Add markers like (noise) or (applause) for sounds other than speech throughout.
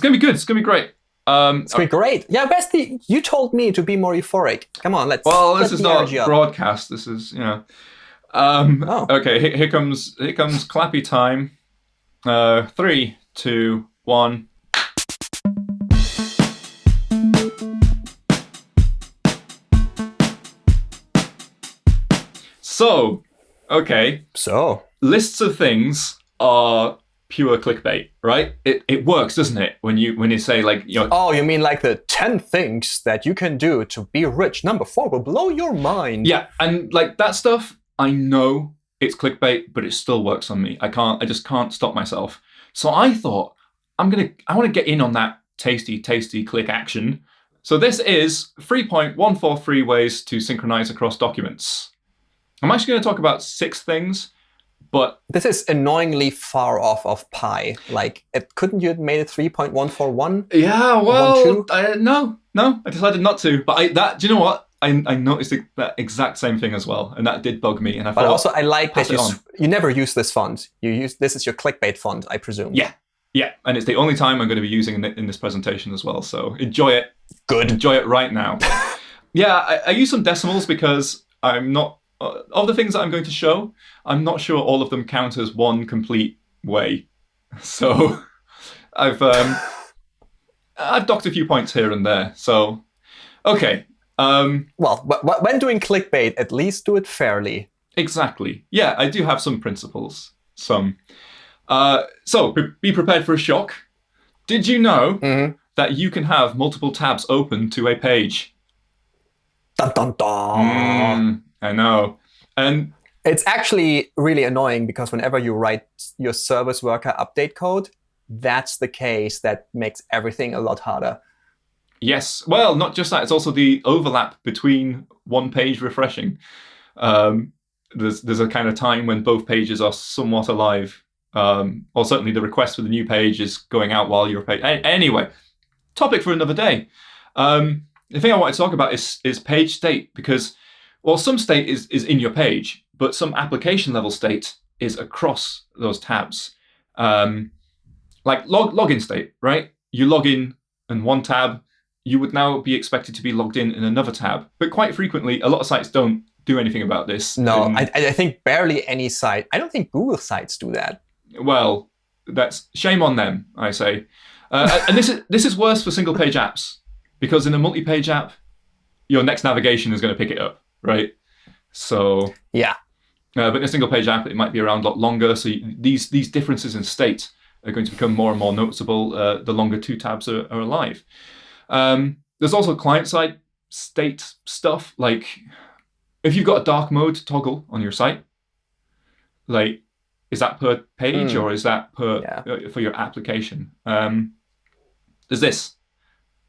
It's gonna be good. It's gonna be great. Um, It's been great. Yeah, the? You told me to be more euphoric. Come on, let's. well, this is not broadcast. This is you know. Um, Oh. Okay, here, here comes here comes clappy time. Uh, three, two, one. So, okay, So, lists of things are pure clickbait, right? It, it works, doesn't it? When you when you say like you know oh, you mean like the ten things that you can do to be rich? Number four will blow your mind. Yeah, and like that stuff, I know it's clickbait, but it still works on me. I can't, I just can't stop myself. So I thought, I'm gonna, I want to get in on that tasty, tasty click action. So this is 3.143 ways to synchronize across documents. I'm actually going to talk about six things, but This is annoyingly far off of pi. Like, it, couldn't you have made it three point one four one? yeah, well. I, no, no, I decided not to. But I, that, do you know what? I, I noticed the- that exact same thing as well, and that did bug me. And I But thought, also, I like that you you never use this font. You use this is your clickbait font, I presume. Yeah. Yeah, and it's the only time I'm going to be using in, in this presentation as well. So enjoy it. Good. Enjoy it right now. (laughs) yeah, I, I use some decimals because I'm not of the things that I'm going to show. I'm not sure all of them count as one complete way. (laughs) So I've um, I've docked a few points here and there. So okay, um, Well, wh- wh- when doing clickbait, at least do it fairly. Exactly. Yeah, I do have some principles. Some. Uh, so pre- be prepared for a shock. Did you know Mhm. that you can have multiple tabs open to a page? Dun dun dun. Mm, I know. And It's actually really annoying because whenever you write your service worker update code, that's the case that makes everything a lot harder. yes, well, not just that. It's also the overlap between one page refreshing. Um, there's there's a kind of time when both pages are somewhat alive. Um, or certainly the request for the new page is going out while you're page. Anyway, topic for another day. Um, the thing I want to talk about is is page state because well, some state is is in your page, but some application level state is across those tabs. Um, like log login state, right? You log in in one tab, you would now be expected to be logged in in another tab. But quite frequently, a lot of sites don't do anything about this. No, I, I think barely any site. I don't think Google sites do that. well, that's shame on them, I say. Uh, and this is this is worse for single page apps because in a multi-page app, your next navigation is going to pick it up, right? So, Yeah. uh, but in a single page app, it might be around a lot longer. So you, these these differences in state are going to become more and more noticeable uh, the longer two tabs are, are alive. Um, there's also client side state stuff like if you've got a dark mode toggle on your site, like is that per page Mm. or is that per Yeah. uh, for your application? Um, there's this.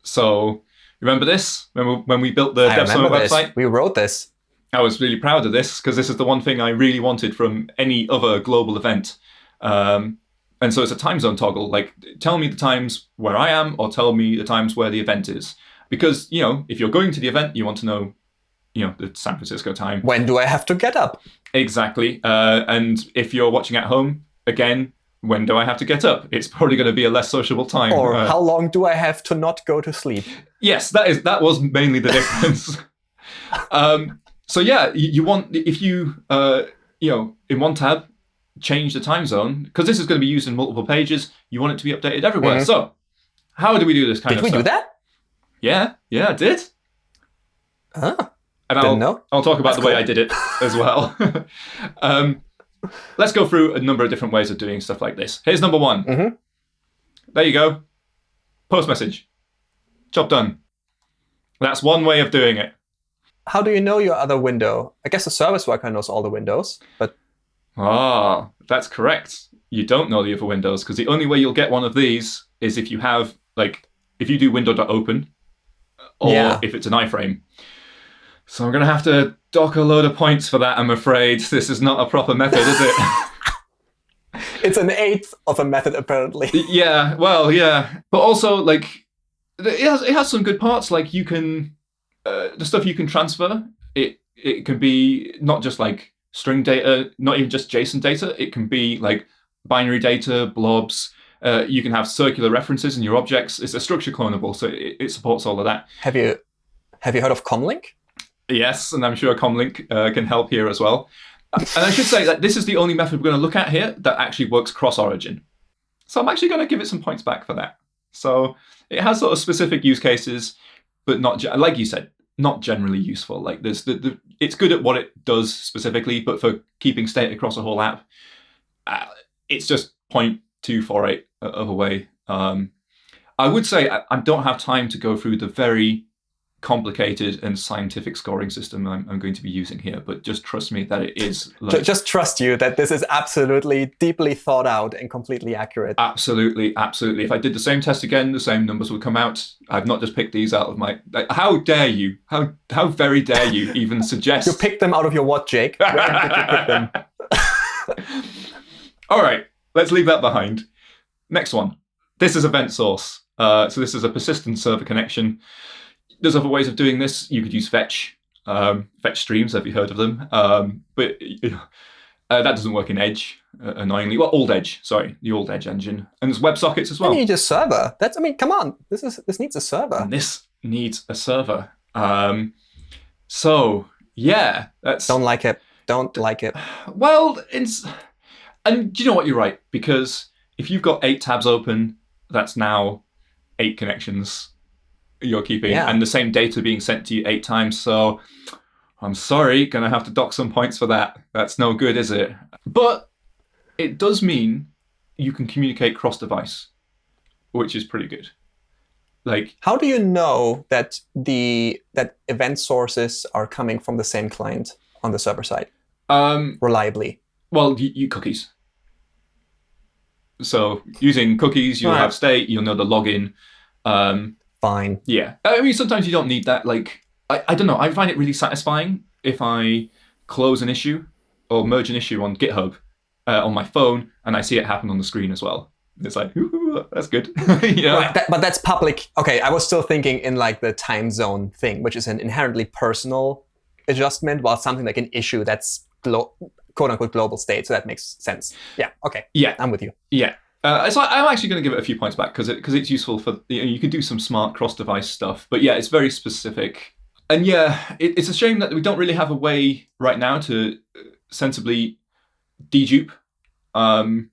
So remember this when we, when we built the I Dev Summit this. website? We wrote this. I was really proud of this because this is the one thing I really wanted from any other global event. Um, and so it's a time zone toggle. Like, tell me the times where I am, or tell me the times where the event is. Because you know, if you're going to the event, you want to know, you know, the San Francisco time When do I have to get up? exactly. Uh, and if you're watching at home, again, when do I have to get up? It's probably going to be a less sociable time. Or Uh, how long do I have to not go to sleep? Yes, that is that was mainly the (laughs) difference. um, so yeah, you, you want if you uh, you know in one tab change the time zone because this is going to be used in multiple pages. You want it to be updated everywhere. Mhm. So how do we do this kind Did of Did we stuff? do that? Yeah, yeah, I did. Huh? And I'll know. I'll talk about That's the way. I did it as well. (laughs) (laughs) um, let's go through a number of different ways of doing stuff like this. Here's number one. Mhm. There you go. Post message. Job done. That's one way of doing it. How do you know your other window? I guess the service worker knows all the windows, but Ah, that's correct. You don't know the other windows because the only way you'll get one of these is if you have, like, if you do window.open or Yeah. if it's an iframe. So I'm going to have to dock a load of points for that, I'm afraid. (laughs) This is not a proper method, is it? (laughs) it's an eighth of a method apparently. (laughs) yeah, well, yeah. But also, like, it has, it has some good parts. Like, you can, uh, the stuff you can transfer, it, it can be not just like string data, not even just JSON data. It can be like binary data, blobs, Uh, you can have circular references in your objects. It's a structure clonable, so it, it supports all of that. Have you have you heard of Comlink? Yes, and I'm sure Comlink uh, can help here as well. and I should say that this is the only method we're going to look at here that actually works cross-origin. So I'm actually going to give it some points back for that. So it has sort of specific use cases, but not like you said, not generally useful. Like there's the, the it's good at what it does specifically, but for keeping state across a whole app, uh, it's just 0.248 of a way. Um, I would say I, I don't have time to go through the very complicated and scientific scoring system I'm, I'm, going to be using here, but just trust me that it is. (laughs) Like, just trust you that this is absolutely deeply thought out and completely accurate. Absolutely, absolutely. If I did the same test again, the same numbers would come out. I've not just picked these out of my. Like, how dare you? How how very dare you even (laughs) suggest? you picked them out of your what, Jake? (laughs) Where did you pick them? All right, let's leave that behind. Next one. This is event source. Uh, so this is a persistent server connection there's other ways of doing this. You could use fetch, um, fetch streams. Have you heard of them? Um, but uh, that doesn't work in Edge, uh, annoyingly. Well, Old Edge, sorry, the Old Edge engine, and there's WebSockets as well. You need a server. That's. I mean, come on. This is this needs a server. And this needs a server. Um, so yeah, that's. Don't like it. Don't like it. Well, it's. And do you know what? You're right because if you've got eight tabs open, that's now eight connections you're keeping yeah. and the same data being sent to you eight times. So I'm sorry, gonna have to dock some points for that. That's no good, is it? But it does mean you can communicate cross-device, which is pretty good. Like, how do you know that the that event sources are coming from the same client on the server side um, reliably? Well, you, you cookies. So using cookies, you'll right. have state, you'll know the login. Um, fine. Yeah. I mean, sometimes you don't need that. Like, I, I don't know. I find it really satisfying if I close an issue or merge an issue on GitHub uh, on my phone and I see it happen on the screen as well. It's like, (laughs) that's good. (laughs) you know? Right, that, but that's public. Okay, I was still thinking in like the time zone thing, which is an inherently personal adjustment, while something like an issue that's quote unquote global state. So that makes sense. Yeah. Okay. Yeah. I'm with you. Yeah. Uh, I'm actually going to give it a few points back because it, cause it's useful for you, know, you can do some smart cross-device stuff. But yeah, it's very specific. And yeah, it, it's a shame that we don't really have a way right now to uh, sensibly dedupe um,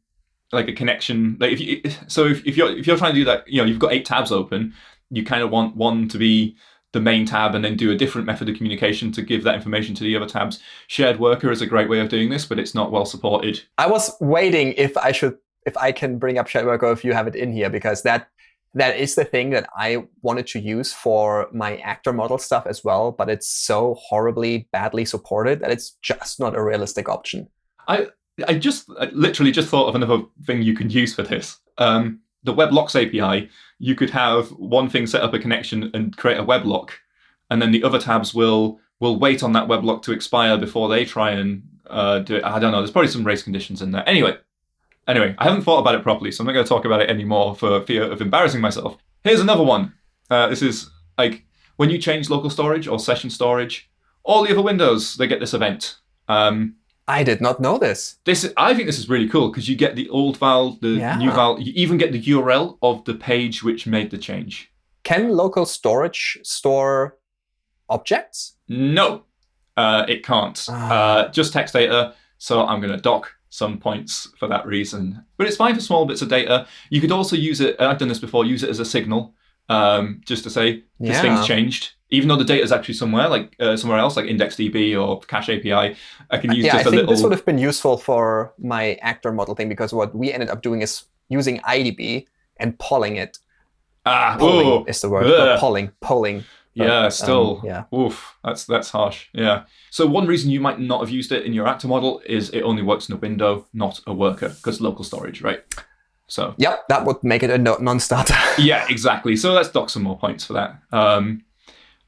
like a connection. Like if you, so if, if you're if you're trying to do that, you know, you've got eight tabs open. You kind of want one to be the main tab and then do a different method of communication to give that information to the other tabs. Shared worker is a great way of doing this, but it's not well supported. I was waiting if I should if I can bring up SharedWorker if you have it in here, because that that is the thing that I wanted to use for my actor model stuff as well, but it's so horribly badly supported that it's just not a realistic option. I I just I literally just thought of another thing you could use for this. Um, the WebLocks API, you could have one thing set up a connection and create a web lock, and then the other tabs will will wait on that web lock to expire before they try and uh, do it. I don't know. There's probably some race conditions in there. Anyway, Anyway, I haven't thought about it properly, so I'm not going to talk about it anymore for fear of embarrassing myself. Here's another one. Uh, this is like when you change local storage or session storage, all the other windows, they get this event. Um, I did not know this. This I think this is really cool because you get the old val, the yeah. new val. You even get the URL of the page which made the change. Can local storage store objects? No, uh, it can't. Ah. Uh, just text data. So I'm going to dock some points for that reason. But it's fine for small bits of data. You could also use it, I've done this before, use it as a signal, um, just to say this yeah. thing's changed. Even though the data is actually somewhere, like uh, somewhere else, like IndexedDB or Cache API, I can use yeah, just I a think little. This would have been useful for my actor model thing because what we ended up doing is using IDB and polling it. Ah, polling is the word. Polling, polling yeah, um, still. Um, yeah. Oof, that's that's harsh. Yeah. So one reason you might not have used it in your actor model is it only works in a window, not a worker, because local storage, right? So. Yep, that would make it a non-starter. (laughs) yeah, exactly. So let's dock some more points for that. Um,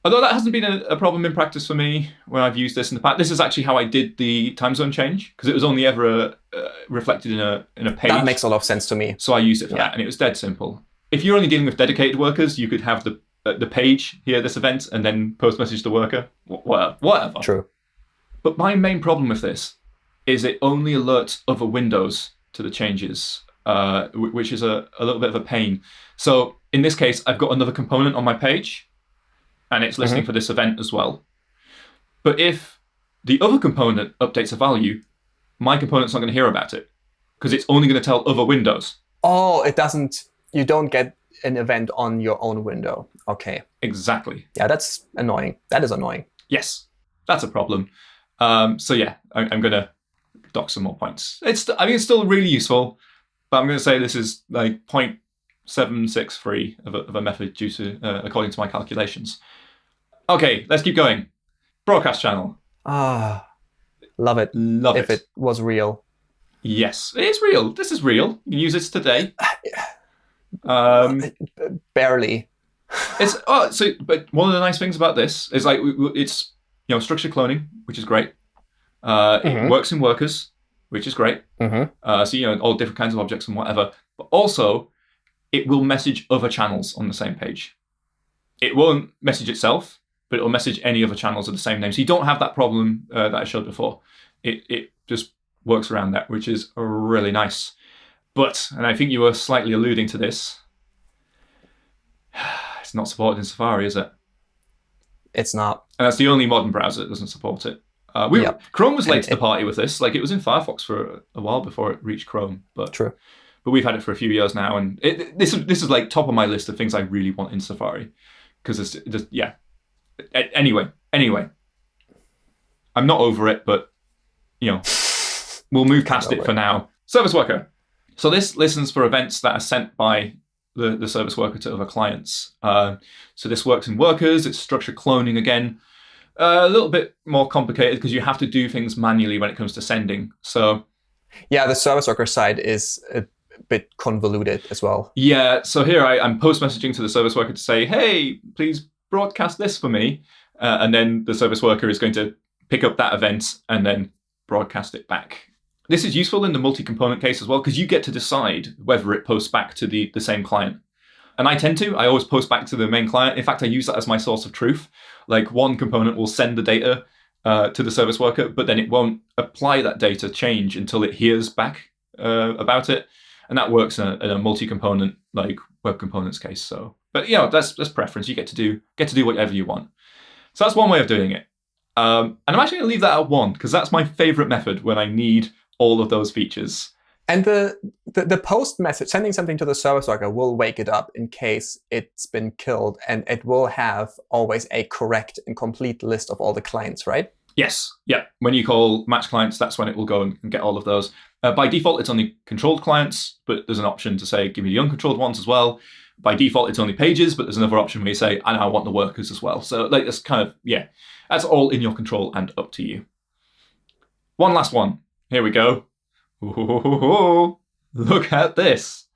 although that hasn't been a, a, problem in practice for me when I've used this in the past. This is actually how I did the time zone change because it was only ever uh, uh, reflected in a in a page. That makes a lot of sense to me. So I used it for yeah. that, and it was dead simple. If you're only dealing with dedicated workers, you could have the the page here, this event, and then post message to worker. Whatever. Whatever. True. But my main problem with this is it only alerts other windows to the changes. uh, which is a, a little bit of a pain. So in this case, I've got another component on my page, and it's listening for this event as well. But if the other component updates a value, my component's not going to hear about it because it's only going to tell other windows. Oh, it doesn't. You don't get an event on your own window. Okay. Exactly. Yeah, that's annoying. That is annoying. Yes, that's a problem. Um, so yeah, I, I'm going to dock some more points. It's I mean it's still really useful, but I'm going to say this is like 0.763 of a, of a method due to uh, according to my calculations. Okay, let's keep going. Broadcast channel. Ah, love it. Love if it. If it was real. Yes, it is real. This is real. You can use this today. (sighs) Um, Barely. It's oh, so but one of the nice things about this is like it's you know structured cloning, which is great. Uh, Mhm. It works in workers, which is great. Mm-hmm. Uh, so you know all different kinds of objects and whatever. But also, it will message other channels on the same page. It won't message itself, but it will message any other channels of the same name. So you don't have that problem uh, that I showed before. It it just works around that, which is really nice. But and I think you were slightly alluding to this. It's not supported in Safari, is it? It's not. And that's the only modern browser that doesn't support it. Uh, we Yep. Chrome was late And to the it- party with this. Like it was in Firefox for a, while before it reached Chrome, but True. but we've had it for a few years now, and it, this is this is like top of my list of things I really want in Safari because it's just yeah. Anyway, anyway, I'm not over it, but you know we'll move past it for now. Service worker. So this listens for events that are sent by the, the service worker to other clients. Uh, so this works in workers. It's structured cloning again. Uh, a little bit more complicated because you have to do things manually when it comes to sending. So Yeah, the service worker side is a bit convoluted as well. Yeah, so here I, I'm post messaging to the service worker to say, hey, please broadcast this for me. Uh, and then the service worker is going to pick up that event and then broadcast it back. This is useful in the multi component case as well because you get to decide whether it posts back to the, the same client. And I tend to, I always post back to the main client. In fact, I use that as my source of truth. Like one component will send the data uh, to the service worker, but then it won't apply that data change until it hears back uh, about it and that works in a, in a multi-component like web components case. So, but you know that's that's preference. You get to do get to do whatever you want. So that's one way of doing it. Um, and I'm actually going to leave that at one because that's my favorite method when I need all of those features. And the, the the post message, sending something to the service worker, will wake it up in case it's been killed, and it will have always a correct and complete list of all the clients, right? Yes, yeah. When you call match clients, that's when it will go and and get all of those. Uh, by default, it's only controlled clients, but there's an option to say give me the uncontrolled ones as well. By default, it's only pages, but there's another option where you say, and I want the workers as well. So like that's kind of yeah, that's all in your control and up to you. One last one. Here we go. Ooh, (laughs) look at this.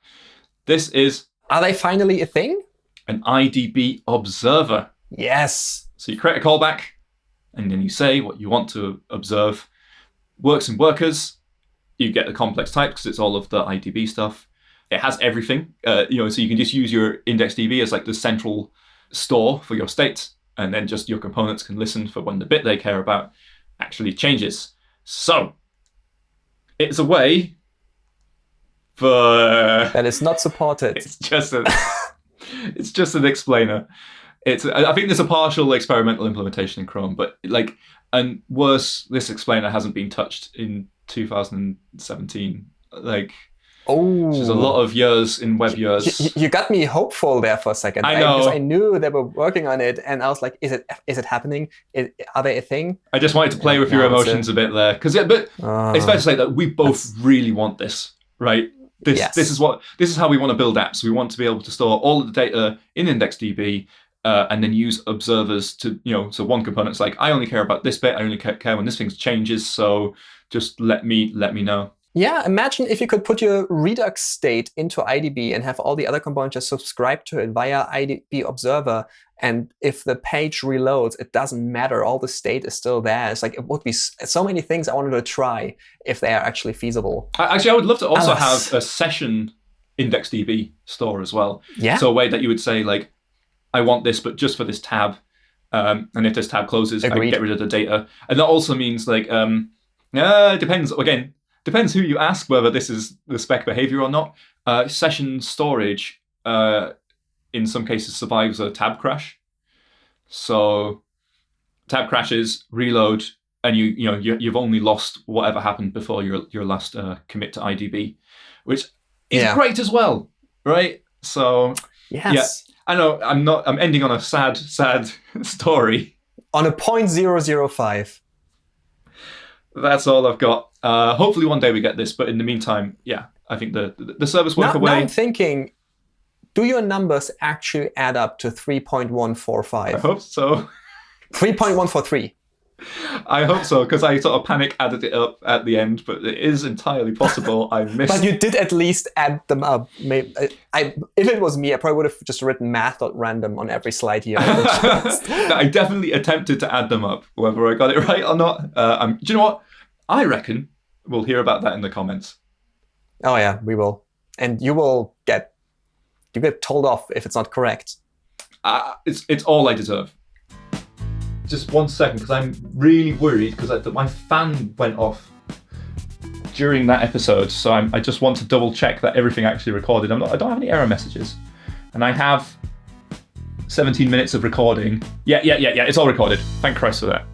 This is Are they finally a thing? an IDB observer. Yes. So you create a callback, and then you say what you want to observe. Works in workers. You get the complex type because it's all of the IDB stuff. It has everything, uh, you know. So you can just use your IndexedDB as like the central store for your state, and then just your components can listen for when the bit they care about actually changes. So it's a way for it's not supported. it's just a, (laughs) it's just an explainer. It's I I think there's a partial experimental implementation in Chrome, but like and worse, this explainer hasn't been touched in 2017. Like Oh, there's a lot of years in web years. You, you got me hopeful there for a second. I know. I knew they were working on it, and I was like, "Is it? Is it happening? Is, are they a thing?" I just wanted to play with your No, a- emotions a bit there, because yeah, but Uh, it's fair to say that we both really want this, right? This Yes. this is what this is how we want to build apps. We want to be able to store all of the data in IndexedDB. Uh, and then use observers to, you know, so one component's like, I only care about this bit. I only care when this thing changes. So just let me let me know. Yeah, imagine if you could put your Redux state into IDB and have all the other components just subscribe to it via IDB Observer. And if the page reloads, it doesn't matter. All the state is still there. It's like it would be so many things I wanted to try if they are actually feasible. Actually, I would love to also Alice. have a session IndexedDB store as well. Yeah. So a way that you would say like, I want this, but just for this tab. Um, and if this tab closes, I can get rid of the data. And that also means like, um, uh, it depends. Again, depends who you ask whether this is the spec behavior or not. Uh, session storage, uh, in some cases, survives a tab crash. So tab crashes, reload, and you you know you, you've only lost whatever happened before your your last uh, commit to IDB, which is Yeah. great as well, right? So Yes. I know I'm not I'm ending on a sad sad (laughs) story. On a point zero zero five. That's all I've got. Uh, hopefully one day we get this, but in the meantime, yeah, I think the the, the service Now, work now away. I'm thinking, do your numbers actually add up to 3.145? I hope so. (laughs) 3.143. I hope so because I sort of panic added it up at the end, but it is entirely possible I (laughs) missed. But you did at least add them up. Maybe, I, I, if it was me, I probably would have just written math.random on every slide here. (laughs) (laughs) I definitely attempted to add them up, whether I got it right or not. Uh, I'm, do you know what? I reckon we'll hear about that in the comments. oh yeah, we will. And you will get you get told off if it's not correct. Uh, it's it's all I deserve. Just one second, because I'm really worried because my fan went off during that episode. So I'm, I just want to double check that everything actually recorded. Not, I don't have any error messages, and I have 17 minutes of recording. Yeah, yeah, yeah, yeah. It's all recorded. Thank Christ for that.